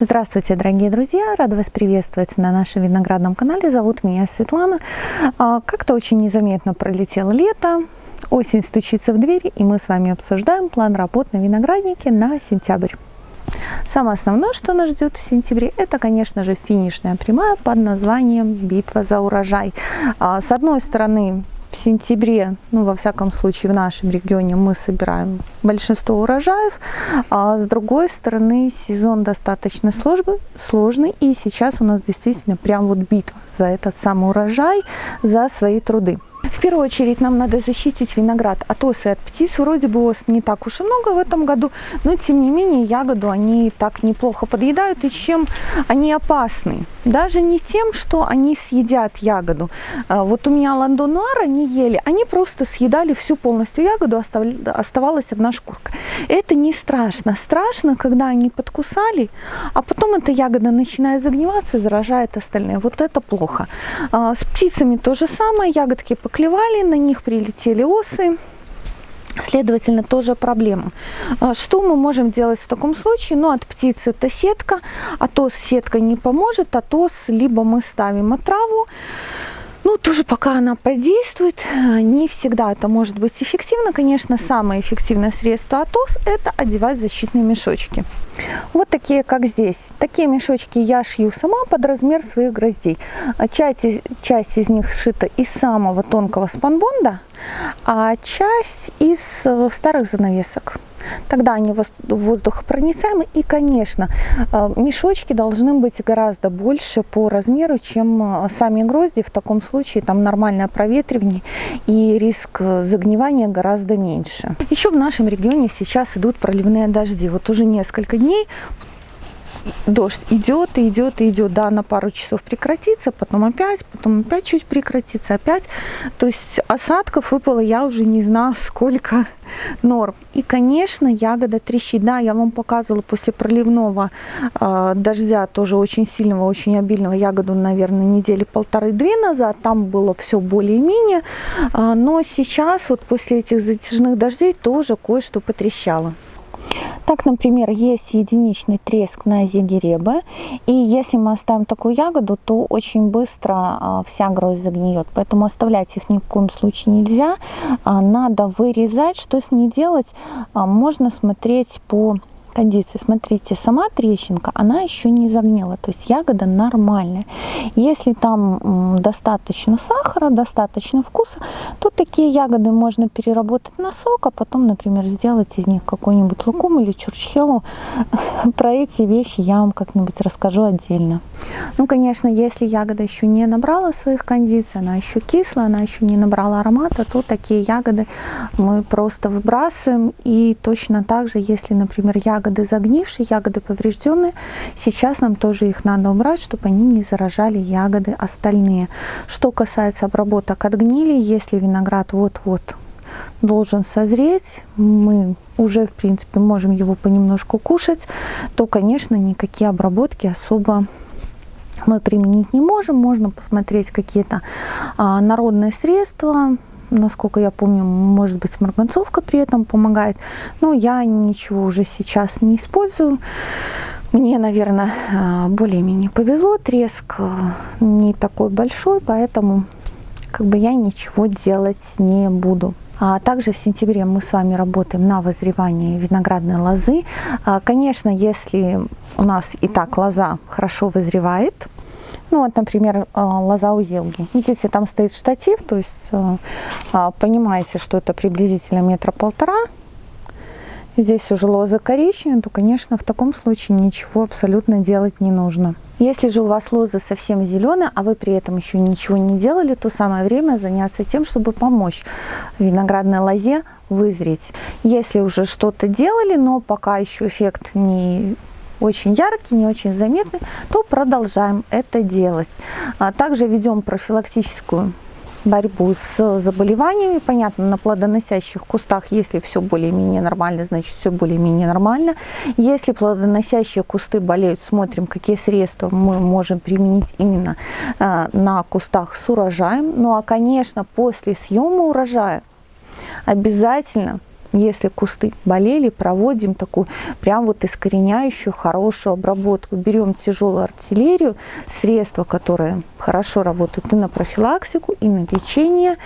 Здравствуйте, дорогие друзья! Рада вас приветствовать на нашем виноградном канале. Зовут меня Светлана. А, как-то очень незаметно пролетело лето, осень стучится в двери, и мы с вами обсуждаем план работ на винограднике на сентябрь. Самое основное, что нас ждет в сентябре, это, конечно же, финишная прямая под названием «Битва за урожай». А, с одной стороны, в сентябре, ну, во всяком случае, в нашем регионе мы собираем большинство урожаев, а с другой стороны, сезон достаточно сложный, и сейчас у нас действительно прям вот битва за этот самый урожай, за свои труды. В первую очередь нам надо защитить виноград от ос и от птиц. Вроде бы ос не так уж и много в этом году, но тем не менее ягоду они так неплохо подъедают. И чем они опасны? Даже не тем, что они съедят ягоду. А, вот у меня ландонуар они ели, они просто съедали всю полностью ягоду, оставалась одна шкурка. Это не страшно. Страшно, когда они подкусали, а потом эта ягода начинает загниваться, заражает остальные. Вот это плохо. А, с птицами то же самое, ягодки поклевали, на них прилетели осы. Следовательно, тоже проблема. А, что мы можем делать в таком случае? Ну, от птицы это сетка, а то сетка не поможет, а то либо мы ставим отраву, ну, тоже пока она подействует, не всегда это может быть эффективно. Конечно, самое эффективное средство от ОС – это одевать защитные мешочки. Вот такие, как здесь. Такие мешочки я шью сама под размер своих гроздей. Часть, часть из них сшита из самого тонкого спанбонда, а часть из э, старых занавесок. Тогда они воздухопроницаемы. И, конечно, э, мешочки должны быть гораздо больше по размеру, чем э, сами грозди. В таком случае там нормальное проветривание и риск загнивания гораздо меньше. Еще в нашем регионе сейчас идут проливные дожди. Вот уже несколько дней дождь идет и идет и идет, да, на пару часов прекратится, потом опять, потом опять чуть прекратится, опять. То есть осадков выпало, я уже не знаю сколько норм. И, конечно, ягода трещит. Да, я вам показывала после проливного э, дождя, тоже очень сильного, очень обильного, ягоду, наверное, недели полторы-две назад. Там было все более-менее. Э, но сейчас, вот после этих затяжных дождей, тоже кое-что потрещало. Так, например, есть единичный треск на зигеребе, и если мы оставим такую ягоду, то очень быстро а, вся гроздь загниет, поэтому оставлять их ни в коем случае нельзя. А, надо вырезать. Что с ней делать? А, можно смотреть по кондиции, смотрите, сама трещинка, она еще не загнила, то есть ягода нормальная. Если там достаточно сахара, достаточно вкуса, то такие ягоды можно переработать на сок, а потом, например, сделать из них какой-нибудь лукум или чурчхелу. Про эти вещи я вам как-нибудь расскажу отдельно. Ну, конечно, если ягода еще не набрала своих кондиций, она еще кислая, она еще не набрала аромата, то такие ягоды мы просто выбрасываем. И точно так же, если, например, ягода ягоды загнившие, ягоды поврежденные. Сейчас нам тоже их надо убрать, чтобы они не заражали ягоды остальные. Что касается обработок от гнили, если виноград вот-вот должен созреть, мы уже, в принципе, можем его понемножку кушать, то, конечно, никакие обработки особо мы применить не можем. Можно посмотреть какие-то а, народные средства, насколько я помню, может быть, марганцовка при этом помогает. Но я ничего уже сейчас не использую. Мне, наверное, а, более-менее повезло. Треск а, не такой большой, поэтому как бы я ничего делать не буду. А также в сентябре мы с вами работаем на возревании виноградной лозы. А, конечно, если у нас и так лоза хорошо вызревает, ну вот, например, э, лоза у зелги. Видите, там стоит штатив, то есть э, а, понимаете, что это приблизительно метра полтора. Здесь уже лоза коричневая, то, конечно, в таком случае ничего абсолютно делать не нужно. Если же у вас лоза совсем зеленая, а вы при этом еще ничего не делали, то самое время заняться тем, чтобы помочь виноградной лозе вызреть. Если уже что-то делали, но пока еще эффект не очень яркий, не очень заметный, то продолжаем это делать. А также ведем профилактическую борьбу с заболеваниями. Понятно, на плодоносящих кустах, если все более-менее нормально, значит все более-менее нормально. Если плодоносящие кусты болеют, смотрим, какие средства мы можем применить именно э, на кустах с урожаем. Ну а, конечно, после съема урожая обязательно если кусты болели, проводим такую прям вот искореняющую хорошую обработку. Берем тяжелую артиллерию, средства, которые хорошо работают и на профилактику, и на лечение,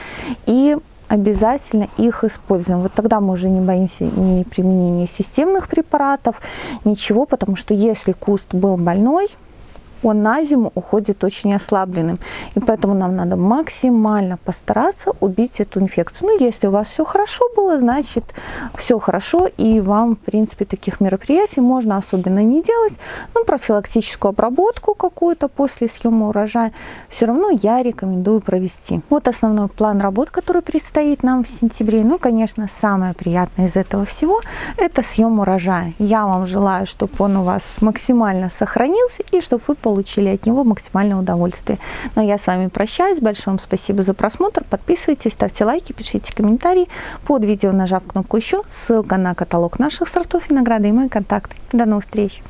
и обязательно их используем. Вот тогда мы уже не боимся ни применения системных препаратов, ничего, потому что если куст был больной, он на зиму уходит очень ослабленным. И поэтому нам надо максимально постараться убить эту инфекцию. Ну, если у вас все хорошо было, значит все хорошо, и вам, в принципе, таких мероприятий можно особенно не делать. Ну, профилактическую обработку какую-то после съема урожая все равно я рекомендую провести. Вот основной план работ, который предстоит нам в сентябре. Ну, конечно, самое приятное из этого всего – это съем урожая. Я вам желаю, чтобы он у вас максимально сохранился и чтобы вы получили получили от него максимальное удовольствие. Но я с вами прощаюсь. Большое вам спасибо за просмотр. Подписывайтесь, ставьте лайки, пишите комментарии. Под видео нажав кнопку «Еще» ссылка на каталог наших сортов винограда и мои контакты. До новых встреч!